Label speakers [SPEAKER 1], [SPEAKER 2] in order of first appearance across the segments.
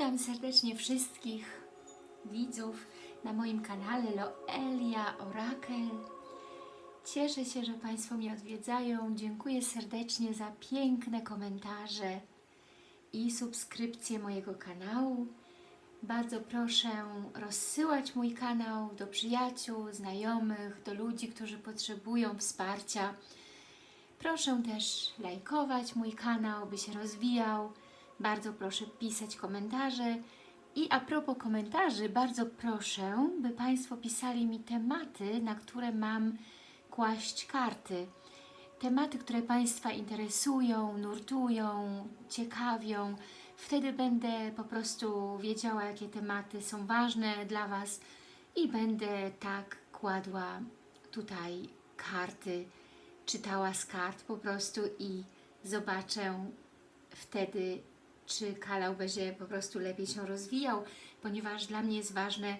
[SPEAKER 1] Witam serdecznie wszystkich widzów na moim kanale Loelia Orakel. Cieszę się, że Państwo mnie odwiedzają. Dziękuję serdecznie za piękne komentarze i subskrypcje mojego kanału. Bardzo proszę rozsyłać mój kanał do przyjaciół, znajomych, do ludzi, którzy potrzebują wsparcia. Proszę też lajkować mój kanał, by się rozwijał. Bardzo proszę pisać komentarze. I a propos komentarzy, bardzo proszę, by Państwo pisali mi tematy, na które mam kłaść karty. Tematy, które Państwa interesują, nurtują, ciekawią. Wtedy będę po prostu wiedziała, jakie tematy są ważne dla Was i będę tak kładła tutaj karty, czytała z kart po prostu i zobaczę wtedy, czy kanał będzie po prostu lepiej się rozwijał, ponieważ dla mnie jest ważne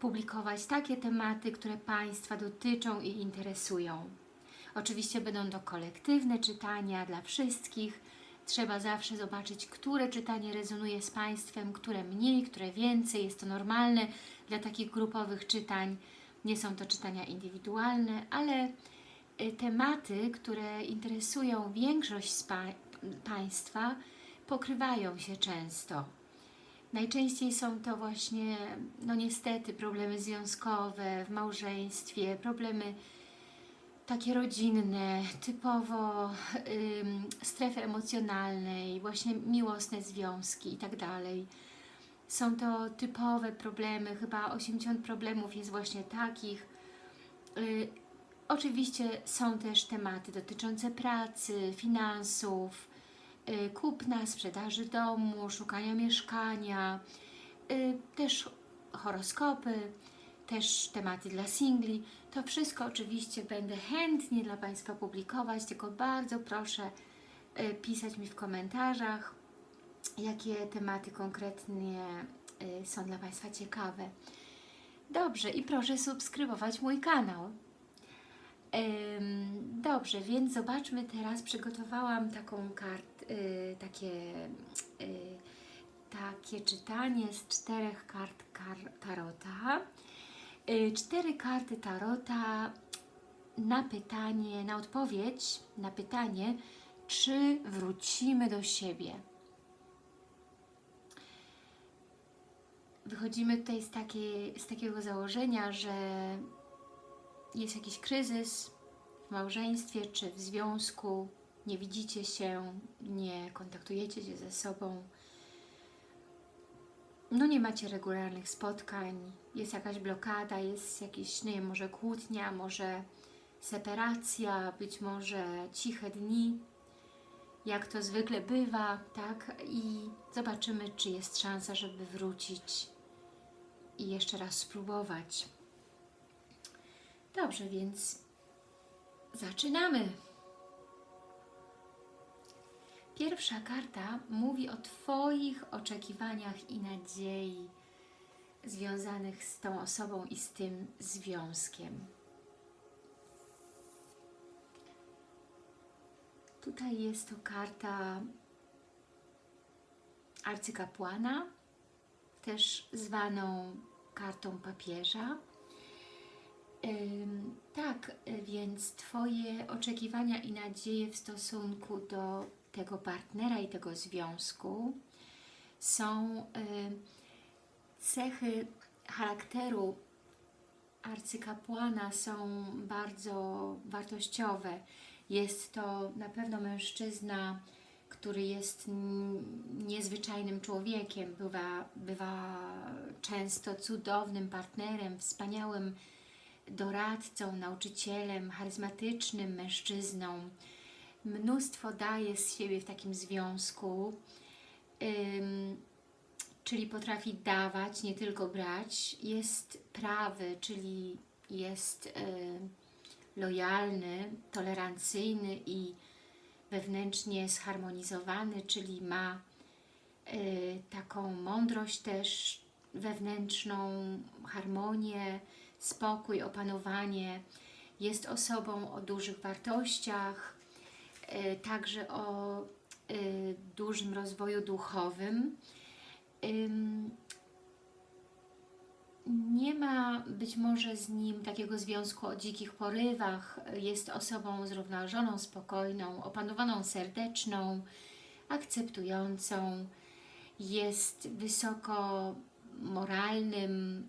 [SPEAKER 1] publikować takie tematy, które Państwa dotyczą i interesują. Oczywiście będą to kolektywne czytania dla wszystkich. Trzeba zawsze zobaczyć, które czytanie rezonuje z Państwem, które mniej, które więcej. Jest to normalne dla takich grupowych czytań. Nie są to czytania indywidualne, ale y, tematy, które interesują większość z pa Państwa, pokrywają się często. Najczęściej są to właśnie, no niestety, problemy związkowe w małżeństwie, problemy takie rodzinne, typowo ym, strefy emocjonalnej, właśnie miłosne związki i tak dalej. Są to typowe problemy, chyba 80 problemów jest właśnie takich. Y, oczywiście są też tematy dotyczące pracy, finansów, kupna, sprzedaży domu, szukania mieszkania, y, też horoskopy, też tematy dla singli. To wszystko oczywiście będę chętnie dla Państwa publikować, tylko bardzo proszę y, pisać mi w komentarzach, jakie tematy konkretnie y, są dla Państwa ciekawe. Dobrze i proszę subskrybować mój kanał. Dobrze, więc zobaczmy teraz, przygotowałam taką kart, y, takie, y, takie czytanie z czterech kart kar Tarota. Y, Cztery karty Tarota na pytanie, na odpowiedź na pytanie, czy wrócimy do siebie. Wychodzimy tutaj z, takiej, z takiego założenia, że jest jakiś kryzys w małżeństwie czy w związku, nie widzicie się, nie kontaktujecie się ze sobą, no nie macie regularnych spotkań, jest jakaś blokada, jest jakiś, nie wiem, może kłótnia, może separacja, być może ciche dni, jak to zwykle bywa, tak? I zobaczymy, czy jest szansa, żeby wrócić i jeszcze raz spróbować. Dobrze, więc zaczynamy. Pierwsza karta mówi o Twoich oczekiwaniach i nadziei związanych z tą osobą i z tym związkiem. Tutaj jest to karta arcykapłana, też zwaną kartą papieża. Tak, więc Twoje oczekiwania i nadzieje w stosunku do tego partnera i tego związku są cechy charakteru arcykapłana są bardzo wartościowe. Jest to na pewno mężczyzna, który jest niezwyczajnym człowiekiem, bywa, bywa często cudownym partnerem, wspaniałym doradcą, nauczycielem, charyzmatycznym mężczyzną. Mnóstwo daje z siebie w takim związku, czyli potrafi dawać, nie tylko brać. Jest prawy, czyli jest y, lojalny, tolerancyjny i wewnętrznie zharmonizowany, czyli ma y, taką mądrość też wewnętrzną, harmonię, spokój, opanowanie. Jest osobą o dużych wartościach, y, także o y, dużym rozwoju duchowym ym, nie ma być może z nim takiego związku o dzikich porywach. Jest osobą zrównoważoną, spokojną, opanowaną, serdeczną, akceptującą. Jest wysoko moralnym,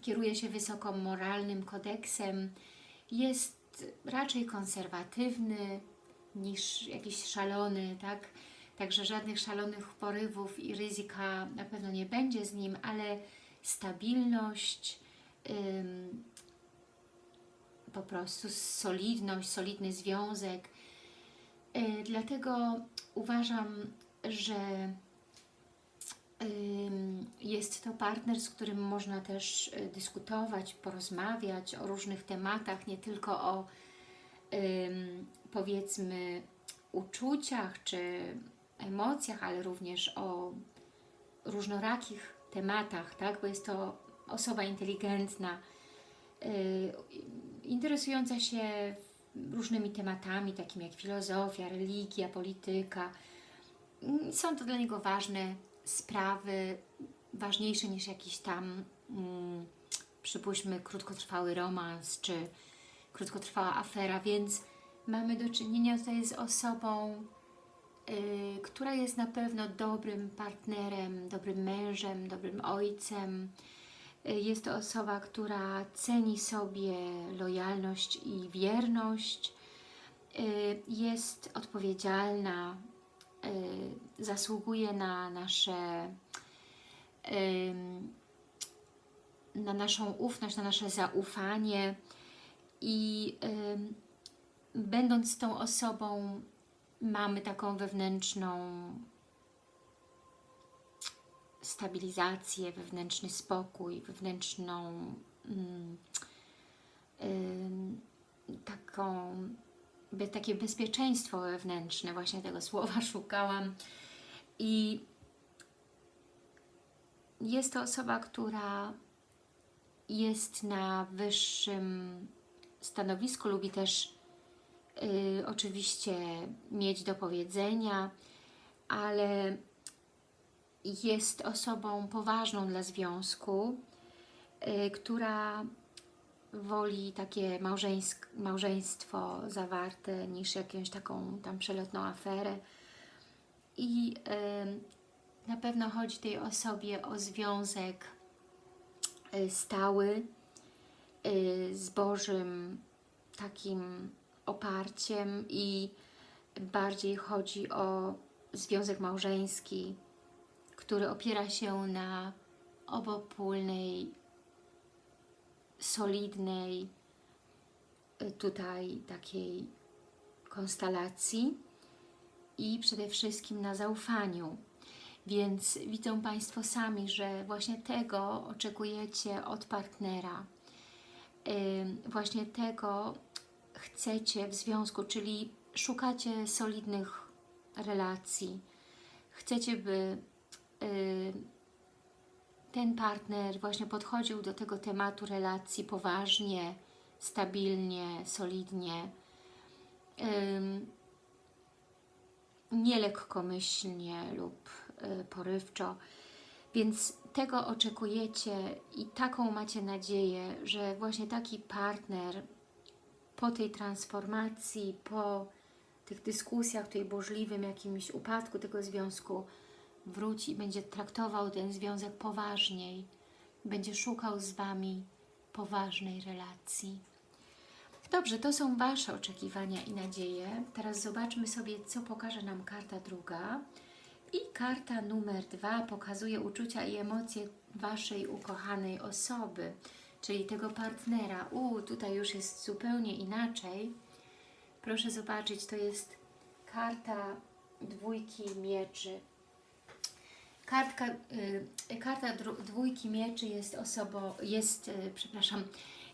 [SPEAKER 1] kieruje się wysoko moralnym kodeksem. Jest raczej konserwatywny niż jakiś szalony, tak? Także żadnych szalonych porywów i ryzyka na pewno nie będzie z nim, ale stabilność, ym, po prostu solidność, solidny związek. Yy, dlatego uważam, że jest to partner, z którym można też y, dyskutować, porozmawiać o różnych tematach, nie tylko o powiedzmy uczuciach czy emocjach, ale również o różnorakich tematach, tak? bo jest to osoba inteligentna, yy, interesująca się różnymi tematami, takimi jak filozofia, religia, polityka. Są to dla niego ważne sprawy, ważniejsze niż jakiś tam, mm, przypuśćmy, krótkotrwały romans, czy krótkotrwała afera, więc mamy do czynienia tutaj z osobą, yy, która jest na pewno dobrym partnerem, dobrym mężem, dobrym ojcem. Yy, jest to osoba, która ceni sobie lojalność i wierność, yy, jest odpowiedzialna, zasługuje na nasze na naszą ufność, na nasze zaufanie i będąc tą osobą mamy taką wewnętrzną stabilizację, wewnętrzny spokój, wewnętrzną mm, taką, takie bezpieczeństwo wewnętrzne, właśnie tego słowa szukałam i jest to osoba, która jest na wyższym stanowisku, lubi też y, oczywiście mieć do powiedzenia, ale jest osobą poważną dla związku, y, która woli takie małżeństwo zawarte niż jakąś taką tam przelotną aferę i na pewno chodzi tej osobie o związek y, stały y, z Bożym takim oparciem i bardziej chodzi o związek małżeński, który opiera się na obopólnej, solidnej y, tutaj takiej konstelacji i przede wszystkim na zaufaniu. Więc widzą Państwo sami, że właśnie tego oczekujecie od partnera. Właśnie tego chcecie w związku, czyli szukacie solidnych relacji. Chcecie, by ten partner właśnie podchodził do tego tematu relacji poważnie, stabilnie, solidnie, yy, nie lekkomyślnie lub yy, porywczo. Więc tego oczekujecie i taką macie nadzieję, że właśnie taki partner po tej transformacji, po tych dyskusjach, tutaj burzliwym jakimś upadku tego związku wróci i będzie traktował ten związek poważniej, będzie szukał z Wami poważnej relacji. Dobrze, to są Wasze oczekiwania i nadzieje. Teraz zobaczmy sobie, co pokaże nam karta druga. I karta numer dwa pokazuje uczucia i emocje Waszej ukochanej osoby czyli tego partnera. U, tutaj już jest zupełnie inaczej. Proszę zobaczyć, to jest karta dwójki mieczy. Kartka, y, karta dwójki mieczy jest osobą, jest, y, przepraszam,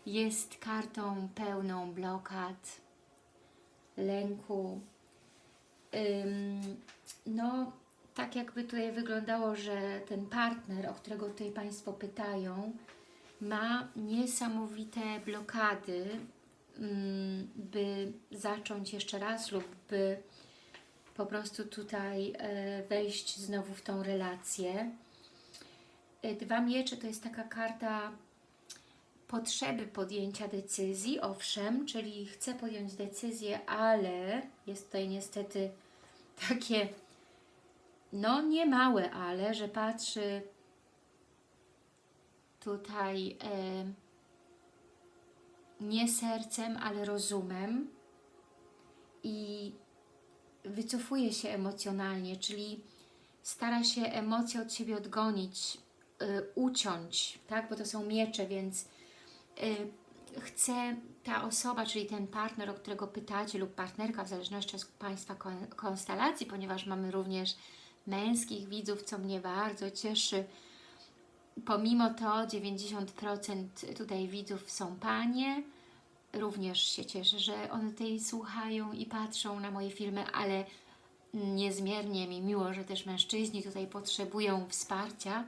[SPEAKER 1] jest kartą pełną blokad, lęku. No, tak jakby tutaj wyglądało, że ten partner, o którego tutaj Państwo pytają, ma niesamowite blokady, by zacząć jeszcze raz lub by po prostu tutaj e, wejść znowu w tą relację. E, Dwa miecze to jest taka karta potrzeby podjęcia decyzji, owszem, czyli chcę podjąć decyzję, ale jest tutaj niestety takie, no nie małe ale, że patrzy tutaj e, nie sercem, ale rozumem i wycofuje się emocjonalnie, czyli stara się emocje od siebie odgonić, y, uciąć, tak? bo to są miecze, więc chce ta osoba, czyli ten partner, o którego pytacie lub partnerka, w zależności od Państwa kon- konstelacji, ponieważ mamy również męskich widzów, co mnie bardzo cieszy. Pomimo to 90% tutaj widzów są panie, również się cieszę, że one tutaj słuchają i patrzą na moje filmy, ale niezmiernie mi miło, że też mężczyźni tutaj potrzebują wsparcia,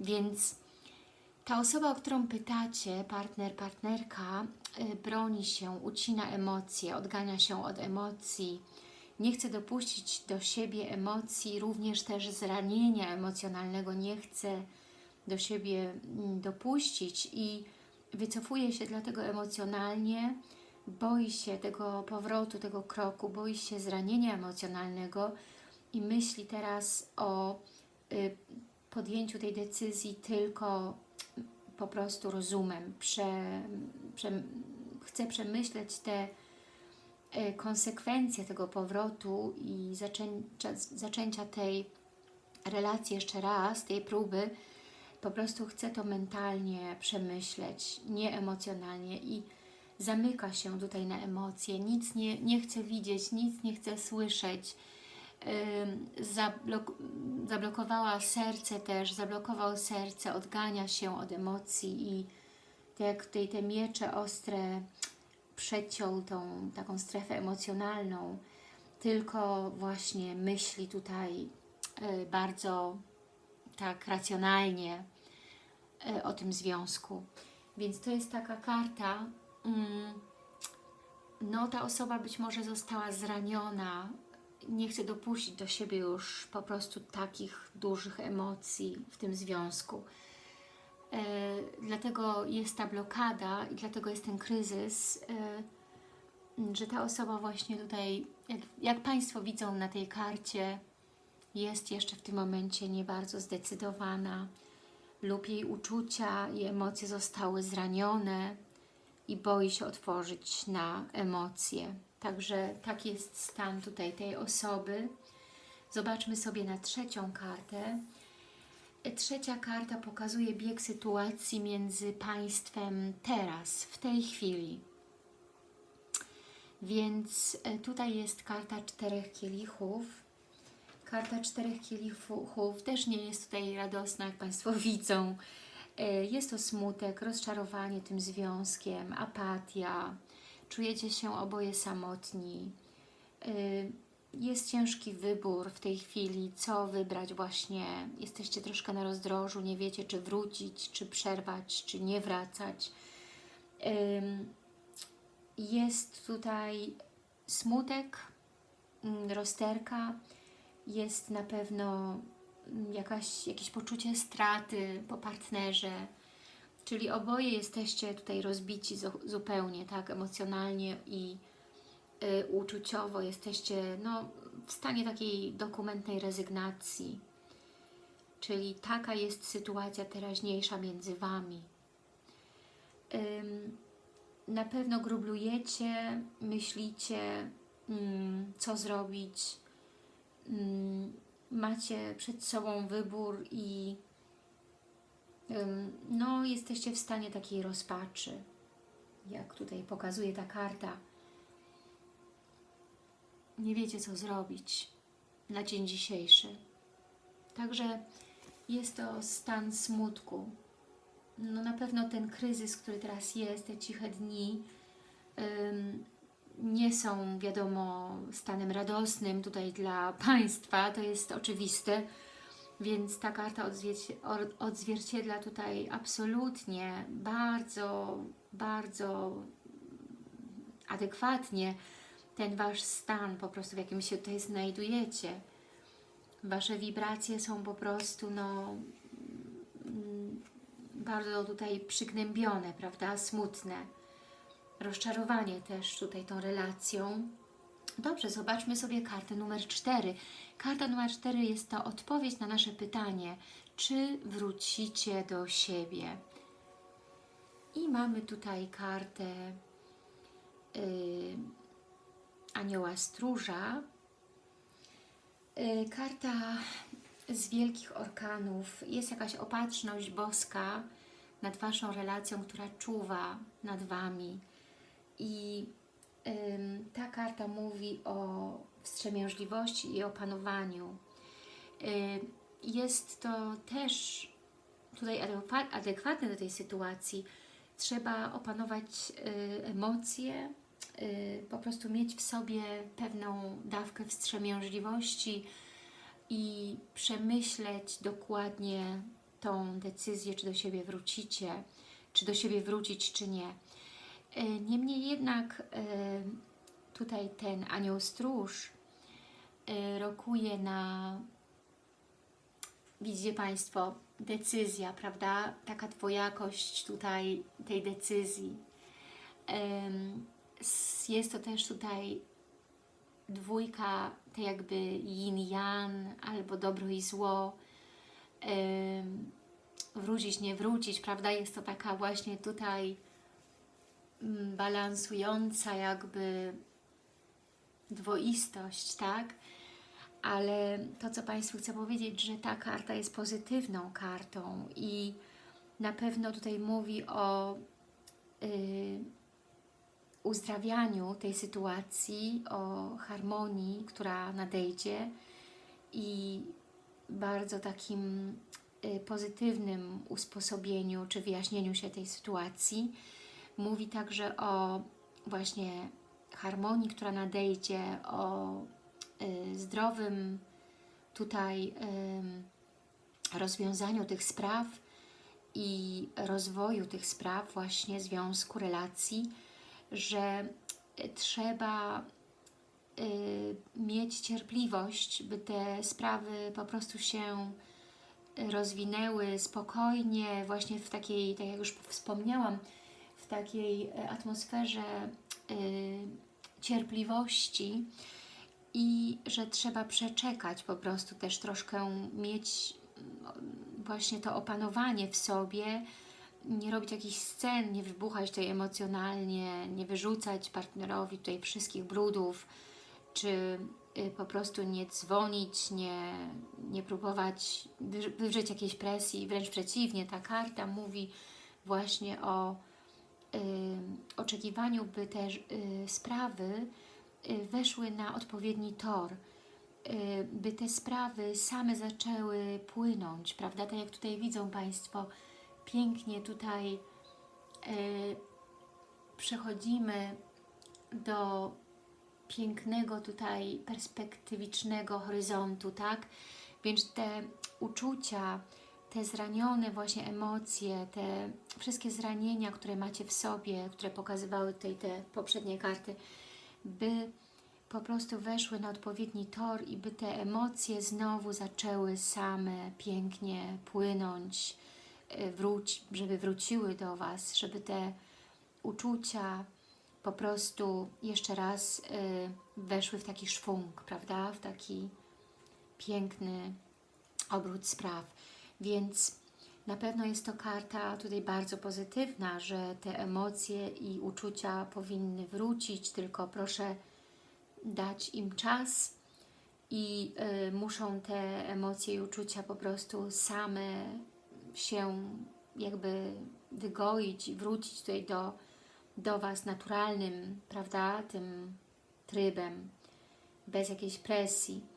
[SPEAKER 1] więc ta osoba, o którą pytacie, partner, partnerka, y, broni się, ucina emocje, odgania się od emocji, nie chce dopuścić do siebie emocji, również też zranienia emocjonalnego nie chce do siebie mm, dopuścić i wycofuje się dlatego emocjonalnie, boi się tego powrotu, tego kroku, boi się zranienia emocjonalnego i myśli teraz o y, podjęciu tej decyzji tylko po prostu rozumem. Prze, prze, chce przemyśleć te y, konsekwencje tego powrotu i zaczęcia, zaczęcia tej relacji jeszcze raz, tej próby, po prostu chce to mentalnie przemyśleć, nie emocjonalnie i zamyka się tutaj na emocje, nic nie, nie chce widzieć, nic nie chce słyszeć. Zablok zablokowała serce też, zablokował serce, odgania się od emocji i tak jak tutaj te miecze ostre przeciął tą taką strefę emocjonalną, tylko właśnie myśli tutaj y, bardzo tak racjonalnie y, o tym związku. Więc to jest taka karta, mm, no ta osoba być może została zraniona, nie chce dopuścić do siebie już po prostu takich dużych emocji w tym związku. E, dlatego jest ta blokada i dlatego jest ten kryzys, e, że ta osoba właśnie tutaj, jak, jak Państwo widzą na tej karcie, jest jeszcze w tym momencie nie bardzo zdecydowana lub jej uczucia i emocje zostały zranione i boi się otworzyć na emocje. Także taki jest stan tutaj tej osoby. Zobaczmy sobie na trzecią kartę. Trzecia karta pokazuje bieg sytuacji między Państwem teraz, w tej chwili. Więc e, tutaj jest karta czterech kielichów. Karta czterech kielichów też nie jest tutaj radosna, jak Państwo widzą. E, Jest to smutek, rozczarowanie tym związkiem, apatia, czujecie się oboje samotni. Y, Jest ciężki wybór w tej chwili, co wybrać właśnie. Jesteście troszkę na rozdrożu, nie wiecie czy wrócić, czy przerwać, czy nie wracać. Ym, Jest tutaj smutek, mm, rozterka, jest na pewno jakaś, jakieś poczucie straty po partnerze, Czyli oboje jesteście tutaj rozbici zu- zupełnie, tak, emocjonalnie i y, uczuciowo jesteście no, w stanie takiej dokumentnej rezygnacji. Czyli taka jest sytuacja teraźniejsza między Wami. Ym, na pewno grublujecie, myślicie, mm, co zrobić. Mm, macie przed sobą wybór i no jesteście w stanie takiej rozpaczy, jak tutaj pokazuje ta karta. Nie wiecie, co zrobić na dzień dzisiejszy. Także jest to stan smutku. No na pewno ten kryzys, który teraz jest, te ciche dni, nie są, wiadomo, stanem radosnym tutaj dla Państwa, to jest oczywiste, więc ta karta odzwierci odzwierciedla tutaj absolutnie bardzo, bardzo adekwatnie ten Wasz stan, po prostu w jakim się tutaj znajdujecie. Wasze wibracje są po prostu, no, mm, bardzo tutaj przygnębione, prawda, smutne. Rozczarowanie też tutaj tą relacją. Dobrze, zobaczmy sobie kartę numer 4. Karta numer 4 jest to odpowiedź na nasze pytanie, czy wrócicie do siebie. I mamy tutaj kartę yy, anioła stróża. Yy, karta z wielkich orkanów. Jest jakaś opatrzność boska nad Waszą relacją, która czuwa nad Wami. I ta karta mówi o wstrzemięźliwości i opanowaniu. Jest to też tutaj adekwa- adekwatne do tej sytuacji. Trzeba opanować y, emocje, y, po prostu mieć w sobie pewną dawkę wstrzemięźliwości i przemyśleć dokładnie tą decyzję, czy do siebie wrócicie, czy do siebie wrócić, czy nie. Y, Niemniej jednak y, tutaj ten anioł stróż y, rokuje na widzicie Państwo, decyzja, prawda? Taka dwojakość tutaj tej decyzji. Jest to też tutaj dwójka, tak jakby yin-yang, albo dobro i zło. Wrócić, nie wrócić, prawda? Jest to taka właśnie tutaj balansująca jakby dwoistość, tak? ale to, co Państwu chcę powiedzieć, że ta karta jest pozytywną kartą i na pewno tutaj mówi o y, uzdrawianiu tej sytuacji, o harmonii, która nadejdzie i bardzo takim y, pozytywnym usposobieniu czy wyjaśnieniu się tej sytuacji. Mówi także o właśnie harmonii, która nadejdzie, o y, zdrowym tutaj ym, rozwiązaniu tych spraw i rozwoju tych spraw, właśnie związku, relacji, że y, trzeba y, mieć cierpliwość, by te sprawy po prostu się y, rozwinęły spokojnie, właśnie w takiej, tak jak już wspomniałam, takiej e, atmosferze y, cierpliwości i że trzeba przeczekać po prostu też troszkę mieć mm, właśnie to opanowanie w sobie, nie robić jakichś scen, nie wybuchać tutaj emocjonalnie, nie wyrzucać partnerowi tutaj wszystkich brudów, czy y, po prostu nie dzwonić, nie, nie próbować wy- wywrzeć jakiejś presji, wręcz przeciwnie, ta karta mówi właśnie o oczekiwaniu, by te y, sprawy y, weszły na odpowiedni tor, y, by te sprawy same zaczęły płynąć, prawda? Tak jak tutaj widzą Państwo, pięknie tutaj y, przechodzimy do pięknego tutaj perspektywicznego horyzontu, tak? Więc te uczucia, te zranione właśnie emocje, te wszystkie zranienia, które macie w sobie, które pokazywały tutaj te poprzednie karty, by po prostu weszły na odpowiedni tor i by te emocje znowu zaczęły same pięknie płynąć, y, wróć, żeby wróciły do Was, żeby te uczucia po prostu jeszcze raz y, weszły w taki szwung, prawda? W taki piękny obrót spraw. Więc na pewno jest to karta tutaj bardzo pozytywna, że te emocje i uczucia powinny wrócić, tylko proszę dać im czas i y, muszą te emocje i uczucia po prostu same się jakby wygoić i wrócić tutaj do, do Was naturalnym, prawda, tym trybem, bez jakiejś presji.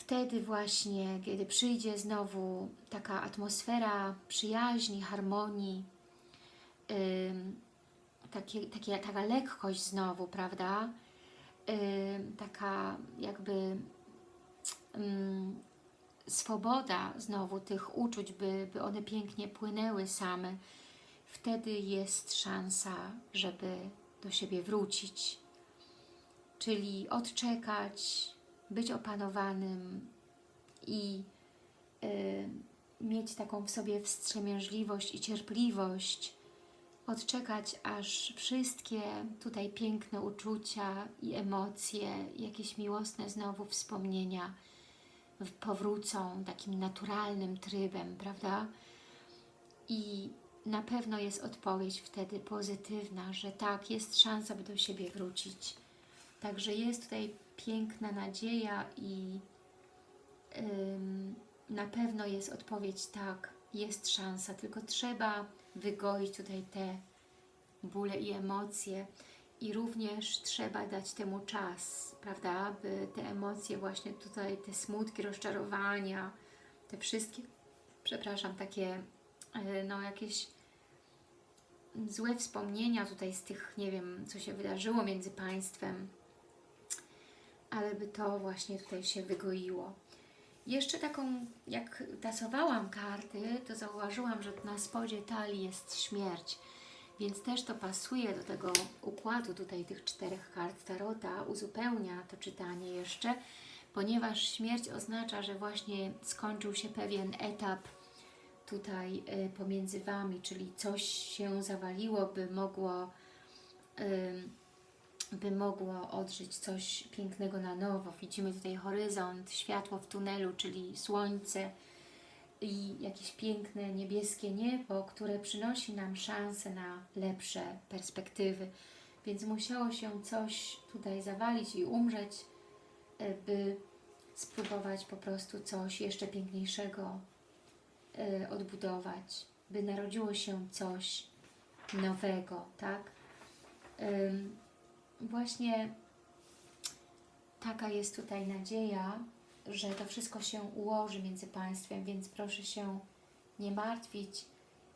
[SPEAKER 1] Wtedy właśnie, kiedy przyjdzie znowu taka atmosfera przyjaźni, harmonii, ym, takie, takie, taka lekkość znowu, prawda? Ym, taka jakby ym, swoboda znowu tych uczuć, by, by one pięknie płynęły same, wtedy jest szansa, żeby do siebie wrócić. czyli odczekać, być opanowanym i y, mieć taką w sobie wstrzemięźliwość i cierpliwość, odczekać aż wszystkie tutaj piękne uczucia i emocje, jakieś miłosne znowu wspomnienia powrócą takim naturalnym trybem, prawda? I na pewno jest odpowiedź wtedy pozytywna, że tak, jest szansa, by do siebie wrócić. Także jest tutaj piękna nadzieja i na pewno jest odpowiedź tak, jest szansa, tylko trzeba wygoić tutaj te bóle i emocje i również trzeba dać temu czas, prawda, by te emocje właśnie tutaj, te smutki, rozczarowania, te wszystkie, przepraszam, takie e, no jakieś złe wspomnienia tutaj z tych, nie wiem, co się wydarzyło między Państwem, ale by to właśnie tutaj się wygoiło. Jeszcze taką, jak tasowałam karty, to zauważyłam, że na spodzie talii jest śmierć, więc też to pasuje do tego układu tutaj tych czterech kart Tarota, uzupełnia to czytanie jeszcze, ponieważ śmierć oznacza, że właśnie skończył się pewien etap tutaj y, pomiędzy Wami, czyli coś się zawaliło, by mogło ym, by mogło odżyć coś pięknego na nowo. Widzimy tutaj horyzont, światło w tunelu, czyli słońce i jakieś piękne niebieskie niebo, które przynosi nam szansę na lepsze perspektywy. Więc musiało się coś tutaj zawalić i umrzeć, e, by spróbować po prostu coś jeszcze piękniejszego e, odbudować, by narodziło się coś nowego, tak? Właśnie taka jest tutaj nadzieja, że to wszystko się ułoży między Państwem, więc proszę się nie martwić.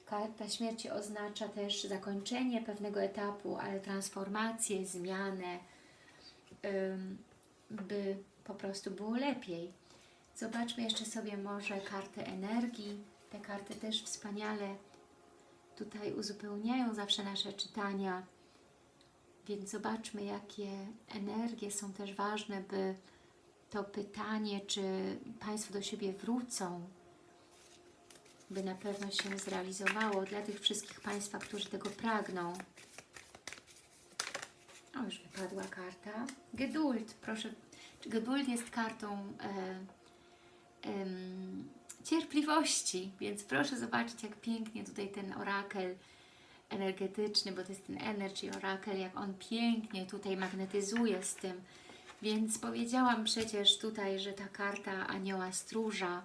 [SPEAKER 1] Karta śmierci oznacza też zakończenie pewnego etapu, ale transformację, zmianę, by po prostu było lepiej. Zobaczmy jeszcze sobie może kartę energii. Te karty też wspaniale tutaj uzupełniają zawsze nasze czytania. Więc zobaczmy, jakie energie są też ważne, by to pytanie, czy Państwo do siebie wrócą, by na pewno się zrealizowało dla tych wszystkich Państwa, którzy tego pragną. O, już wypadła karta. Geduld, proszę. Geduld jest kartą e, em, cierpliwości, więc proszę zobaczyć, jak pięknie tutaj ten orakel energetyczny, bo to jest ten Energy Oracle, jak on pięknie tutaj magnetyzuje z tym. Więc powiedziałam przecież tutaj, że ta karta Anioła Stróża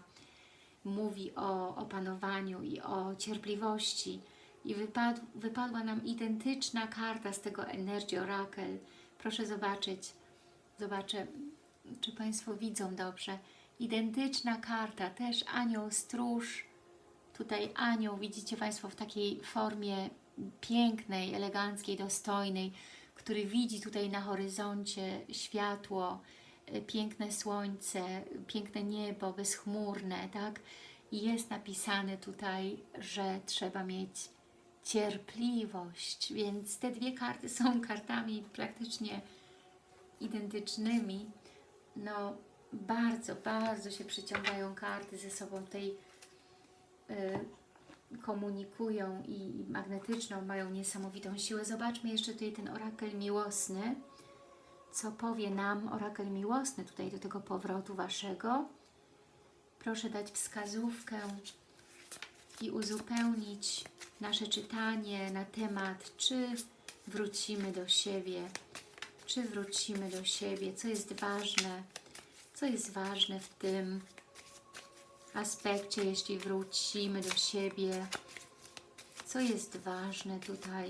[SPEAKER 1] mówi o opanowaniu i o cierpliwości. I wypadł, wypadła nam identyczna karta z tego Energy Oracle. Proszę zobaczyć, zobaczę, czy Państwo widzą dobrze. Identyczna karta, też Anioł Stróż, tutaj anioł, widzicie Państwo w takiej formie pięknej, eleganckiej, dostojnej, który widzi tutaj na horyzoncie światło, y, piękne słońce, piękne niebo, bezchmurne, tak? I jest napisane tutaj, że trzeba mieć cierpliwość, więc te dwie karty są kartami praktycznie identycznymi. No, bardzo, bardzo się przyciągają karty ze sobą tej y, komunikują i magnetyczną, mają niesamowitą siłę. Zobaczmy jeszcze tutaj ten orakel miłosny. Co powie nam orakel miłosny tutaj do tego powrotu Waszego? Proszę dać wskazówkę i uzupełnić nasze czytanie na temat, czy wrócimy do siebie, czy wrócimy do siebie, co jest ważne, co jest ważne w tym aspekcie, jeśli wrócimy do siebie, co jest ważne tutaj,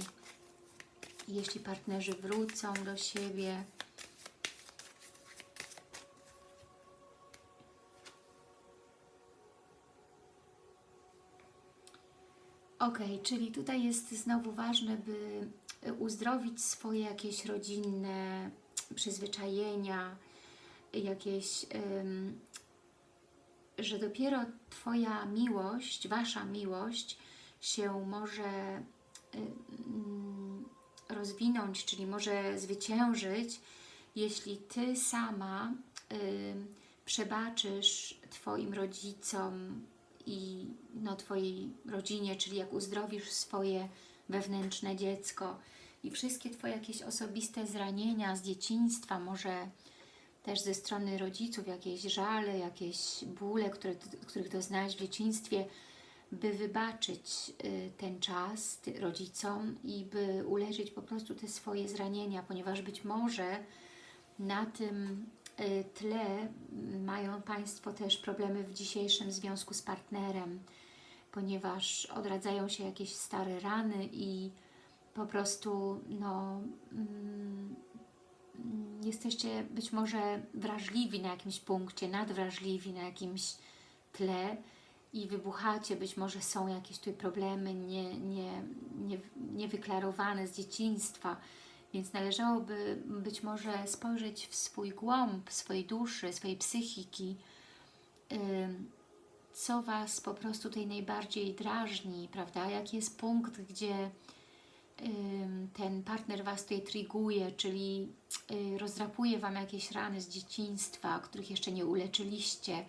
[SPEAKER 1] jeśli partnerzy wrócą do siebie. Ok, czyli tutaj jest znowu ważne, by uzdrowić swoje jakieś rodzinne przyzwyczajenia, jakieś, ym, że dopiero Twoja miłość, Wasza miłość się może ym, rozwinąć, czyli może zwyciężyć, jeśli Ty sama y, przebaczysz Twoim rodzicom i no, Twojej rodzinie, czyli jak uzdrowisz swoje wewnętrzne dziecko. I wszystkie Twoje jakieś osobiste zranienia z dzieciństwa, może też ze strony rodziców, jakieś żale, jakieś bóle, które, których doznałeś w dzieciństwie, by wybaczyć y, ten czas rodzicom i by uleczyć po prostu te swoje zranienia, ponieważ być może na tym y, tle mają Państwo też problemy w dzisiejszym związku z partnerem, ponieważ odradzają się jakieś stare rany i po prostu no, mm, jesteście być może wrażliwi na jakimś punkcie, nadwrażliwi na jakimś tle i wybuchacie, być może są jakieś tutaj problemy nie, nie, nie, niewyklarowane z dzieciństwa, więc należałoby być może spojrzeć w swój głąb, swojej duszy, swojej psychiki, co Was po prostu tutaj najbardziej drażni, prawda? Jaki jest punkt, gdzie ten partner Was tutaj triguje, czyli y, rozdrapuje Wam jakieś rany z dzieciństwa, których jeszcze nie uleczyliście.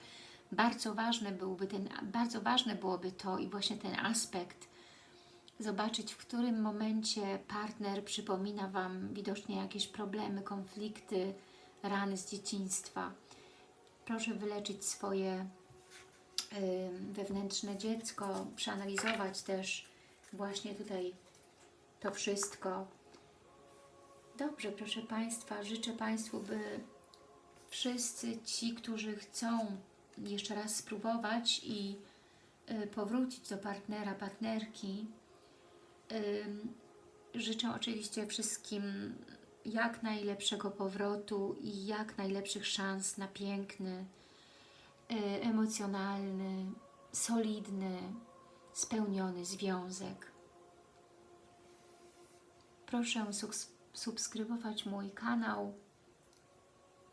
[SPEAKER 1] Bardzo ważne byłby ten, bardzo ważne byłoby to i właśnie ten aspekt zobaczyć, w którym momencie partner przypomina Wam widocznie jakieś problemy, konflikty, rany z dzieciństwa. Proszę wyleczyć swoje wewnętrzne dziecko, przeanalizować też właśnie tutaj to wszystko. Dobrze, proszę Państwa, życzę Państwu, by wszyscy ci, którzy chcą jeszcze raz spróbować i y, powrócić do partnera, partnerki, życzę oczywiście wszystkim jak najlepszego powrotu i jak najlepszych szans na piękny, y, emocjonalny, solidny, spełniony związek. Proszę subs- subskrybować mój kanał,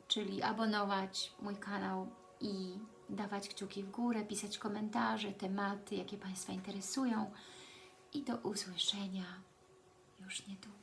[SPEAKER 1] czyli abonować mój kanał i dawać kciuki w górę, pisać komentarze, tematy, jakie Państwa interesują i do usłyszenia już niedługo.